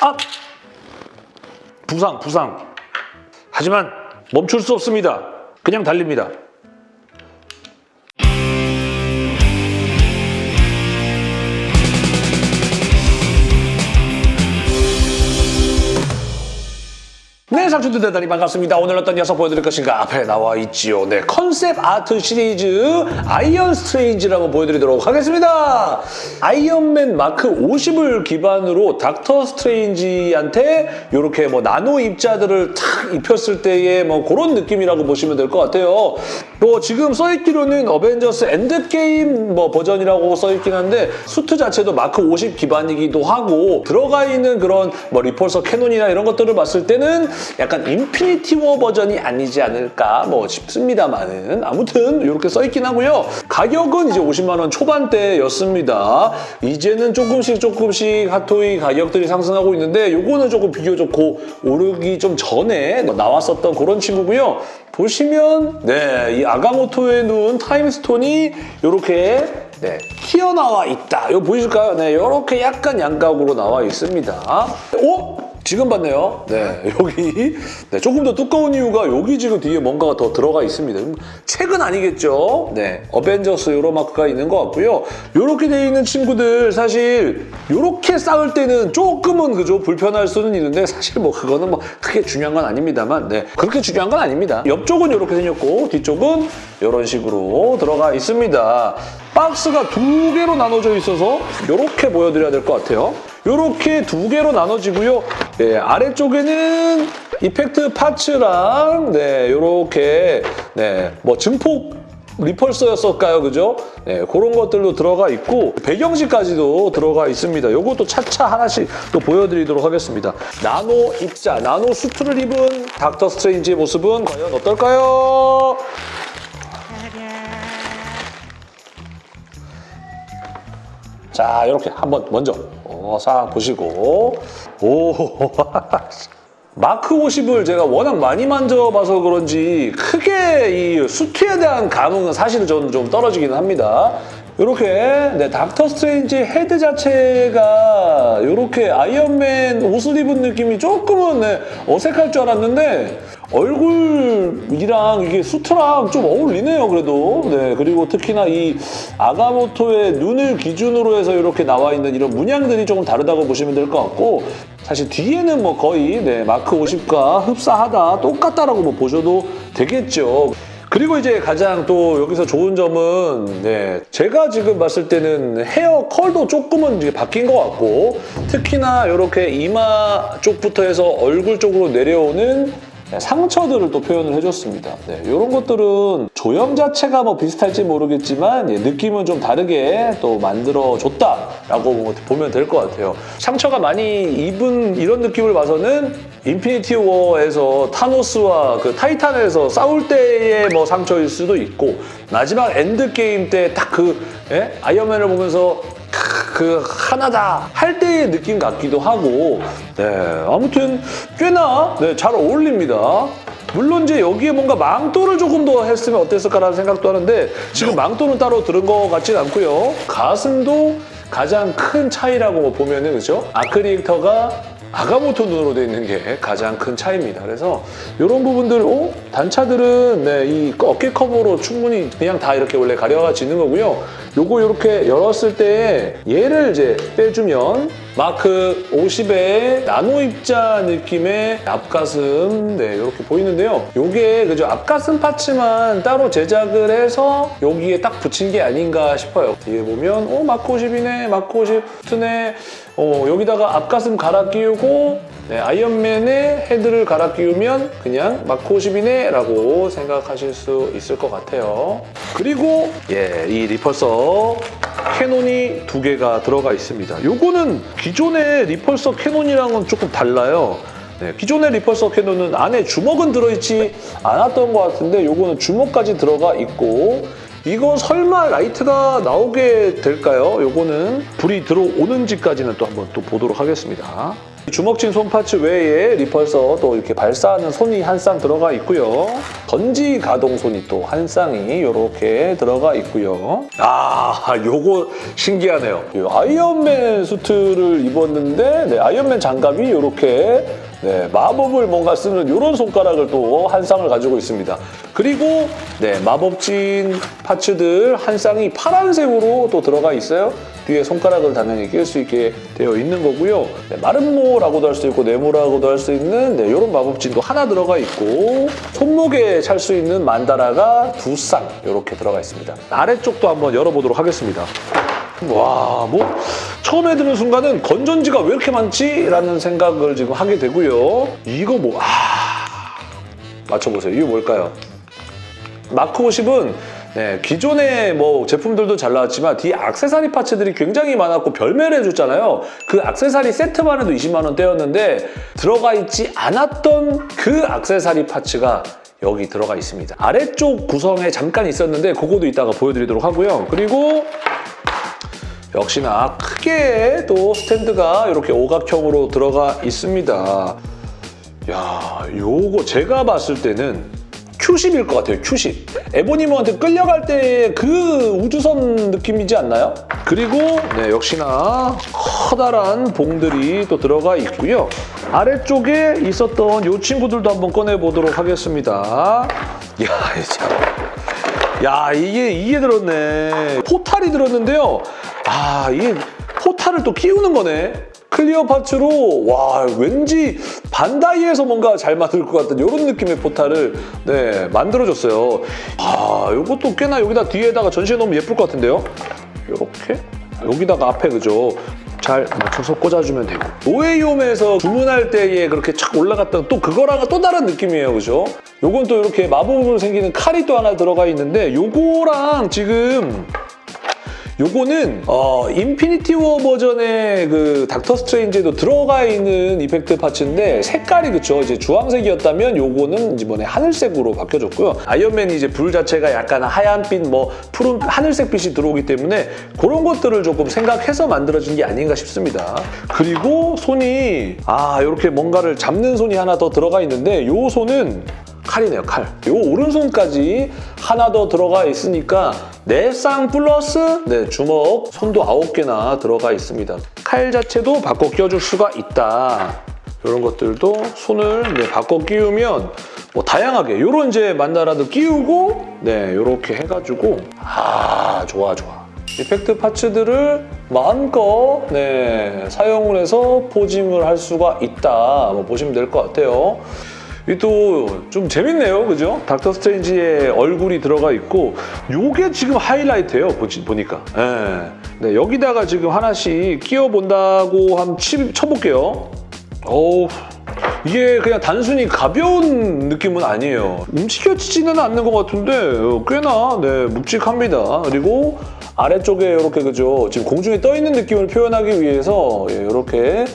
아! 부상, 부상. 하지만 멈출 수 없습니다. 그냥 달립니다. 네, 상추들 대단히 반갑습니다. 오늘 어떤 녀석 보여드릴 것인가? 앞에 나와 있지요. 네, concept art 시리즈 아이언 스트레인지라고 보여드리도록 하겠습니다. 아이언맨 마크 50을 기반으로 닥터 스트레인지한테 이렇게 뭐 나노 입자들을 탁 입혔을 때의 뭐 그런 느낌이라고 보시면 될 것 같아요. 뭐 지금 써있기로는 어벤져스 엔드게임 뭐 버전이라고 써있긴 한데 수트 자체도 마크 50 기반이기도 하고 들어가 있는 그런 뭐 repulsor cannon이나 이런 것들을 봤을 때는 약간 인피니티 워 버전이 아니지 않을까 뭐 싶습니다만은 아무튼 이렇게 써있긴 하고요. 가격은 이제 50만 원 초반대였습니다. 이제는 조금씩 조금씩 핫토이 가격들이 상승하고 있는데 요거는 조금 비교적 고 오르기 좀 전에 나왔었던 그런 친구고요. 보시면 네, 이 아가모토의 눈 타임스톤이 이렇게 네, 튀어나와 있다. 이거 보이실까요? 네, 이렇게 약간 양각으로 나와 있습니다. 오! 지금 봤네요. 네, 여기 네, 조금 더 두꺼운 이유가 여기 지금 뒤에 뭔가가 더 들어가 있습니다. 책은 아니겠죠? 네, 어벤져스 요런 마크가 있는 것 같고요. 이렇게 되어 있는 친구들 사실 이렇게 쌓을 때는 조금은 그죠 불편할 수는 있는데 사실 뭐 그거는 뭐 크게 중요한 건 아닙니다만 네, 그렇게 중요한 건 아닙니다. 옆쪽은 이렇게 생겼고 뒤쪽은 이런 식으로 들어가 있습니다. 박스가 두 개로 나눠져 있어서 이렇게 보여드려야 될 것 같아요. 이렇게 두 개로 나눠지고요. 네, 아래쪽에는 이펙트 파츠랑 네, 이렇게 네, 뭐 증폭 리펄서였을까요? 그죠? 네, 그런 것들도 들어가 있고 배경지까지도 들어가 있습니다. 이것도 차차 하나씩 또 보여드리도록 하겠습니다. 나노 입자, 나노 수트를 입은 닥터 스트레인지의 모습은 과연 어떨까요? 자, 이렇게 한번 먼저 어, 싹 보시고 오 마크 50을 제가 워낙 많이 만져봐서 그런지 크게 이 수트에 대한 감흥은 사실은 저는 좀 떨어지기는 합니다. 이렇게 네, 닥터 스트레인지 헤드 자체가 이렇게 아이언맨 옷을 입은 느낌이 조금은 네, 어색할 줄 알았는데 얼굴이랑 이게 수트랑 좀 어울리네요 그래도. 네 그리고 특히나 이 아가모토의 눈을 기준으로 해서 이렇게 나와 있는 이런 문양들이 조금 다르다고 보시면 될 것 같고 사실 뒤에는 뭐 거의 네, 마크 50과 흡사하다 똑같다라고 뭐 보셔도 되겠죠. 그리고 이제 가장 또 여기서 좋은 점은 네, 제가 지금 봤을 때는 헤어 컬도 조금은 이제 바뀐 것 같고 특히나 이렇게 이마 쪽부터 해서 얼굴 쪽으로 내려오는 상처들을 또 표현을 해줬습니다. 네, 이런 것들은 조형 자체가 뭐 비슷할지 모르겠지만 예, 느낌은 좀 다르게 또 만들어줬다라고 보면 될 것 같아요. 상처가 많이 입은 이런 느낌을 봐서는 인피니티 워에서 타노스와 그 타이탄에서 싸울 때의 뭐 상처일 수도 있고 마지막 엔드게임 때 딱 그 예? 아이언맨을 보면서 그 하나다 할 때의 느낌 같기도 하고 네 아무튼 꽤나 네, 잘 어울립니다. 물론 이제 여기에 뭔가 망토를 조금 더 했으면 어땠을까라는 생각도 하는데 지금 망토는 따로 들은 것 같진 않고요. 가슴도 가장 큰 차이라고 보면은 그죠? 아크리에이터가 아가모토 눈으로 되어 있는 게 가장 큰 차이입니다. 그래서 이런 부분들, 어? 단차들은 네, 이 어깨 커버로 충분히 그냥 다 이렇게 원래 가려지는 거고요. 요거 이렇게 열었을 때 얘를 이제 빼주면 마크 50의 나노 입자 느낌의 앞가슴 네 이렇게 보이는데요. 요게 그죠 앞가슴 파츠만 따로 제작을 해서 여기에 딱 붙인 게 아닌가 싶어요. 뒤에 보면 어 마크 50이네 마크 50트네 어, 여기다가 앞가슴 갈아 끼우고 네, 아이언맨의 헤드를 갈아 끼우면 그냥 마크 50이네 라고 생각하실 수 있을 것 같아요. 그리고 예, 이 repulsor cannon이 두 개가 들어가 있습니다. 요거는 기존의 repulsor cannon이랑은 조금 달라요. 네, 기존의 repulsor cannon은 안에 주먹은 들어있지 않았던 것 같은데 요거는 주먹까지 들어가 있고 이거 설마 라이트가 나오게 될까요? 요거는 불이 들어오는지까지는 또 한번 또 보도록 하겠습니다. 주먹진 손 parts 외에 repulsor 또 이렇게 발사하는 손이 한 쌍 들어가 있고요. 전지 가동 손이 또 한 쌍이 이렇게 들어가 있고요. 아, 요거 신기하네요. 이 아이언맨 수트를 입었는데 네, 아이언맨 장갑이 이렇게 네, 마법을 뭔가 쓰는 이런 손가락을 또 한 쌍을 가지고 있습니다. 그리고 네, 마법진 parts들 한 쌍이 파란색으로 또 들어가 있어요. 뒤에 손가락을 당연히 낄 수 있게 되어 있는 거고요. 네, 마름모라고도 할 수 있고 네모라고도 할 수 있는 네, 이런 마법진도 하나 들어가 있고 손목에 찰 수 있는 만다라가 두 쌍 이렇게 들어가 있습니다. 아래쪽도 한번 열어보도록 하겠습니다. 와, 뭐 처음에 드는 순간은 건전지가 왜 이렇게 많지? 라는 생각을 지금 하게 되고요. 이거 뭐, 아... 맞춰보세요. 이거 뭘까요? 마크 50은 네, 기존의 뭐 제품들도 잘 나왔지만 뒤에 악세사리 파츠들이 굉장히 많았고 별매를 해줬잖아요. 그 악세사리 세트만 해도 20만 원대였는데 들어가 있지 않았던 그 악세사리 파츠가 여기 들어가 있습니다. 아래쪽 구성에 잠깐 있었는데 그거도 이따가 보여드리도록 하고요. 그리고 역시나 크게 또 스탠드가 이렇게 오각형으로 들어가 있습니다. 야, 요거 제가 봤을 때는 Q10일 것 같아요, Q10. 에보니모한테 끌려갈 때 그 우주선 느낌이지 않나요? 그리고 네, 역시나 커다란 봉들이 또 들어가 있고요. 아래쪽에 있었던 이 친구들도 한번 꺼내보도록 하겠습니다. 야, 참. 야 이게 이게 들었네. 포탈이 들었는데요. 아 이게 포탈을 또 끼우는 거네. clear parts로 와 왠지 반다이에서 뭔가 잘 만들 것 같은 이런 느낌의 portal을 네 만들어줬어요. 아 이것도 꽤나 여기다 뒤에다가 전시해 놓으면 예쁠 것 같은데요? 이렇게? 여기다가 앞에 그죠 잘 맞춰서 꽂아주면 되고 노웨이홈에서 주문할 때에 그렇게 착 올라갔던 또 그거랑은 또 다른 느낌이에요 그죠? 요건 또 이렇게 마법으로 생기는 칼이 또 하나 들어가 있는데 요거랑 지금 요거는 어, 인피니티 워 버전의 그 닥터 스트레인지에도 들어가 있는 effect parts인데 색깔이 그쵸 이제 주황색이었다면 요거는 이번에 하늘색으로 바뀌어졌고요. 아이언맨이 이제 불 자체가 약간 하얀빛 뭐 푸른 하늘색 빛이 들어오기 때문에 그런 것들을 조금 생각해서 만들어진 게 아닌가 싶습니다. 그리고 손이 아 이렇게 뭔가를 잡는 손이 하나 더 들어가 있는데 요 손은 칼이네요, 칼. 요 오른손까지 하나 더 들어가 있으니까 네 쌍 플러스 네, 주먹, 손도 아홉 개나 들어가 있습니다. 칼 자체도 바꿔 끼워줄 수가 있다. 이런 것들도 손을 네, 바꿔 끼우면 뭐 다양하게 이런 이제 만다라도 끼우고 네 이렇게 해가지고 아 좋아 좋아 이펙트 파츠들을 마음껏 네, 사용을 해서 포징을 할 수가 있다 뭐 보시면 될 것 같아요 또 좀 재밌네요, 그죠? 닥터 스트레인지의 얼굴이 들어가 있고 요게 지금 하이라이트예요, 보지, 보니까. 예. 네, 여기다가 지금 하나씩 끼워본다고 한번 치, 쳐볼게요. 어우, 이게 그냥 단순히 가벼운 느낌은 아니에요. 움직여지지는 않는 것 같은데 꽤나 네, 묵직합니다. 그리고 아래쪽에 이렇게 그죠? 지금 공중에 떠 있는 느낌을 표현하기 위해서 이렇게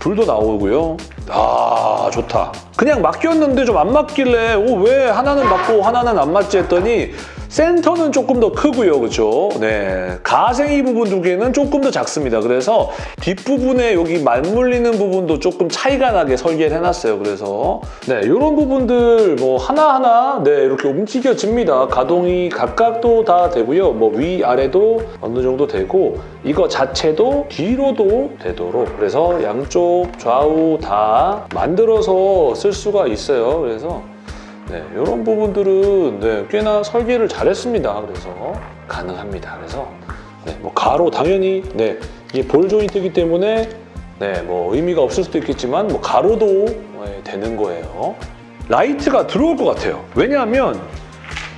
불도 나오고요. 아 좋다. 그냥 맡겼는데 좀 안 맞길래 오, 왜 하나는 맞고 하나는 안 맞지 했더니 센터는 조금 더 크고요. 그렇죠? 네. 가생이 부분 두 개는 조금 더 작습니다. 그래서 뒷부분에 여기 맞물리는 부분도 조금 차이가 나게 설계를 해놨어요. 그래서 네, 이런 부분들 뭐 하나하나 네, 이렇게 움직여집니다. 가동이 각각도 다 되고요. 뭐 위아래도 어느 정도 되고 이거 자체도 뒤로도 되도록 그래서 양쪽 좌우 다 만들어서 쓸 수가 있어요. 그래서 네, 이런 부분들은 네, 꽤나 설계를 잘했습니다. 그래서 가능합니다. 그래서 네, 뭐 가로 당연히 네, 이게 볼 조인트이기 때문에 네, 뭐 의미가 없을 수도 있겠지만 뭐 가로도 네, 되는 거예요. 라이트가 들어올 것 같아요. 왜냐하면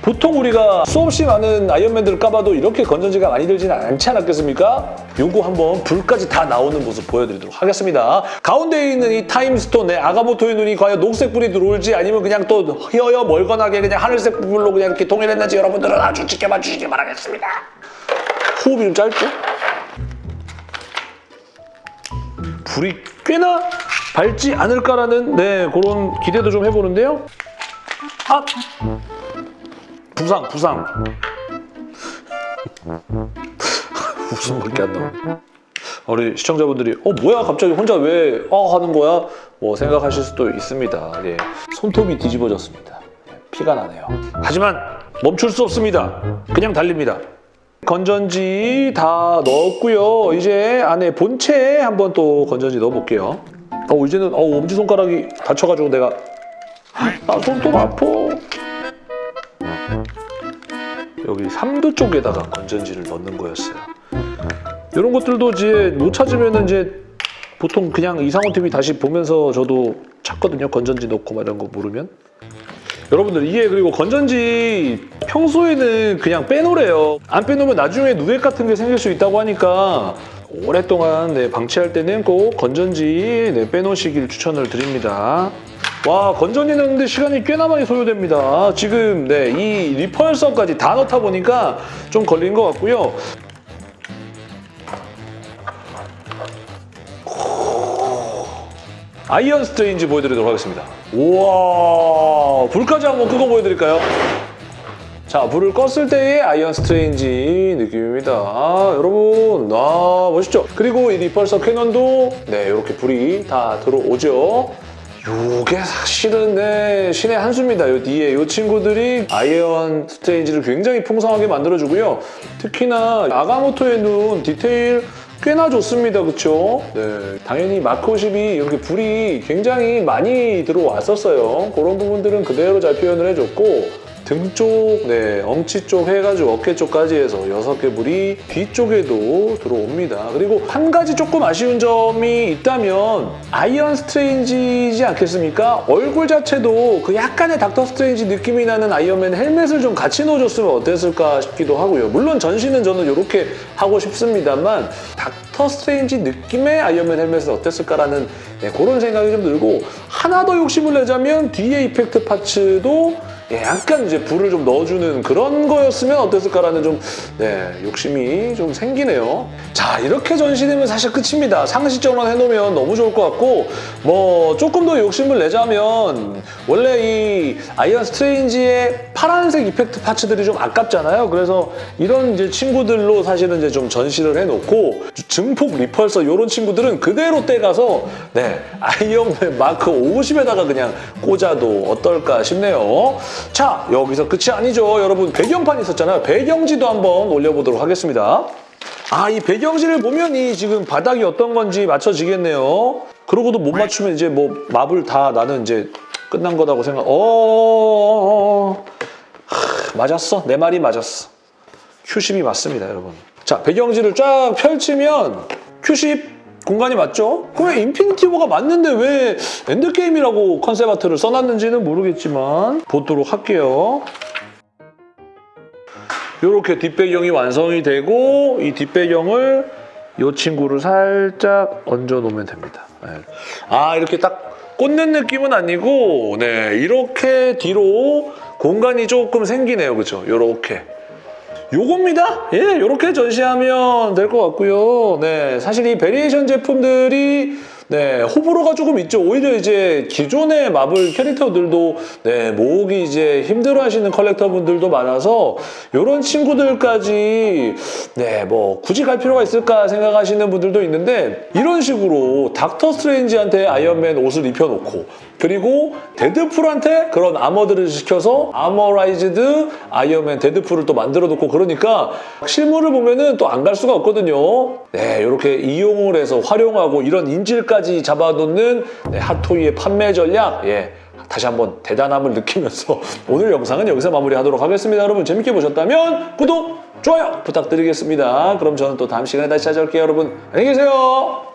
보통 우리가 수없이 많은 아이언맨들을 까봐도 이렇게 건전지가 많이 들지는 않지 않았겠습니까? 요거 한번 불까지 다 나오는 모습 보여드리도록 하겠습니다. 가운데에 있는 이 타임스톤의 아가모토의 눈이 과연 녹색 불이 들어올지 아니면 그냥 또 허여 멀건하게 그냥 하늘색 불로 그냥 이렇게 동일했는지 여러분들은 아주 지켜봐 주시기 바라겠습니다. 호흡이 좀 짧죠? 불이 꽤나 밝지 않을까라는 네 그런 기대도 좀 해보는데요. 아! 부상, 부상. 웃음밖에 안 나와. 우리 시청자분들이 어 뭐야 갑자기 혼자 왜 어 하는 거야? 뭐 생각하실 수도 있습니다. 예. 손톱이 뒤집어졌습니다. 피가 나네요. 하지만 멈출 수 없습니다. 그냥 달립니다. 건전지 다 넣었고요. 이제 안에 본체에 한번 또 건전지 넣어볼게요. 어 이제는 어 엄지손가락이 다쳐가지고 내가 아 손톱 아파. 여기 3두 쪽에다가 건전지를 넣는 거였어요. 이런 것들도 이제 못 찾으면 이제 보통 그냥 이상호 TV 다시 보면서 저도 찾거든요. 건전지 넣고 막 이런 거 모르면. 여러분들 이게 그리고 건전지 평소에는 그냥 빼놓으래요. 안 빼놓으면 나중에 누액 같은 게 생길 수 있다고 하니까 오랫동안 네, 방치할 때는 꼭 건전지 네, 빼놓으시길 추천을 드립니다. 와 건전지 넣는데 시간이 꽤나 많이 소요됩니다. 지금 네, 이 repulsor까지 다 넣다 보니까 좀 걸린 것 같고요. 아이언 스트레인지 보여드리도록 하겠습니다. 우와 불까지 한번 끄고 보여드릴까요? 자 불을 껐을 때의 아이언 스트레인지 느낌입니다. 아, 여러분 아 멋있죠? 그리고 이 repulsor cannon도 네 이렇게 불이 다 들어오죠. 요게 사실은 네, 신의 한 수입니다. 요 뒤에 요 친구들이 아이언 스트레인지를 굉장히 풍성하게 만들어주고요. 특히나 아가모토의 눈 디테일 꽤나 좋습니다. 그쵸? 네, 당연히 마크 50이 이렇게 불이 굉장히 많이 들어왔었어요. 그런 부분들은 그대로 잘 표현을 해줬고 등 쪽, 네, 엉치 쪽 해가지고 어깨 쪽까지 해서 여섯 개 불이 뒤쪽에도 들어옵니다. 그리고 한 가지 조금 아쉬운 점이 있다면 아이언 스트레인지지 않겠습니까? 얼굴 자체도 그 약간의 닥터 스트레인지 느낌이 나는 아이언맨 헬멧을 좀 같이 넣어줬으면 어땠을까 싶기도 하고요. 물론 전시는 저는 이렇게 하고 싶습니다만 닥터 스트레인지 느낌의 아이언맨 헬멧은 어땠을까라는 네, 그런 생각이 좀 들고 하나 더 욕심을 내자면 뒤에 effect parts도 예, 약간 이제 불을 좀 넣어주는 그런 거였으면 어땠을까라는 좀 네, 욕심이 좀 생기네요. 자, 이렇게 전시되면 사실 끝입니다. 상시적으로만 해놓으면 너무 좋을 것 같고 뭐 조금 더 욕심을 내자면 원래 이 아이언 스트레인지의 파란색 effect parts들이 좀 아깝잖아요. 그래서 이런 이제 친구들로 사실은 이제 좀 전시를 해놓고 증폭 리펄서 이런 친구들은 그대로 떼가서 네, 아이언맨 마크 50에다가 그냥 꽂아도 어떨까 싶네요. 자, 여기서 끝이 아니죠. 여러분 배경판 있었잖아요. 배경지도 한번 올려보도록 하겠습니다. 아, 이 배경지를 보면 이 지금 바닥이 어떤 건지 맞춰지겠네요. 그러고도 못 맞추면 이제 뭐 마블 다 나는 이제 끝난 거다고 생각. 어, 하, 맞았어. 내 말이 맞았어. 타이탄이 맞습니다, 여러분. 자, 배경지를 쫙 펼치면 Q10 공간이 맞죠? 그럼 인피니티 워가 맞는데 왜 엔드게임이라고 concept art를 써놨는지는 모르겠지만 보도록 할게요. 이렇게 뒷배경이 완성이 되고 이 뒷배경을 이 친구를 살짝 얹어 놓으면 됩니다. 네. 아 이렇게 딱 꽂는 느낌은 아니고 네 이렇게 뒤로 공간이 조금 생기네요. 그죠? 이렇게. 요겁니다. 예, 이렇게 전시하면 될 것 같고요. 네, 사실 이 variation 제품들이 네, 호불호가 조금 있죠. 오히려 이제 기존의 마블 캐릭터들도 네, 모으기 이제 힘들어 하시는 collector분들도 많아서 이런 친구들까지 네, 뭐 굳이 갈 필요가 있을까 생각하시는 분들도 있는데 이런 식으로 닥터 스트레인지한테 아이언맨 옷을 입혀놓고 그리고 데드풀한테 그런 armor들을 시켜서 armorized 아이언맨 데드풀을 또 만들어 놓고 그러니까 실물을 보면 은 또 안 갈 수가 없거든요. 네, 이렇게 이용을 해서 활용하고 이런 인질까지 잡아놓는 네, 핫토이의 판매 전략 예. 다시 한번 대단함을 느끼면서 오늘 영상은 여기서 마무리하도록 하겠습니다. 여러분 재밌게 보셨다면 구독, 좋아요 부탁드리겠습니다. 그럼 저는 또 다음 시간에 다시 찾아올게요. 여러분 안녕히 계세요.